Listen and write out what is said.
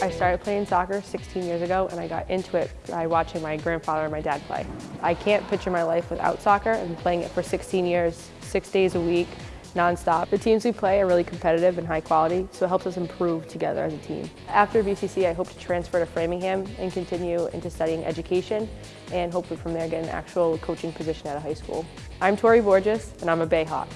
I started playing soccer 16 years ago and I got into it by watching my grandfather and my dad play. I can't picture my life without soccer and playing it for 16 years, six days a week, nonstop. The teams we play are really competitive and high quality, so it helps us improve together as a team. After BCC, I hope to transfer to Framingham and continue into studying education and hopefully from there get an actual coaching position at a high school. I'm Tori Borges and I'm a Bayhawk.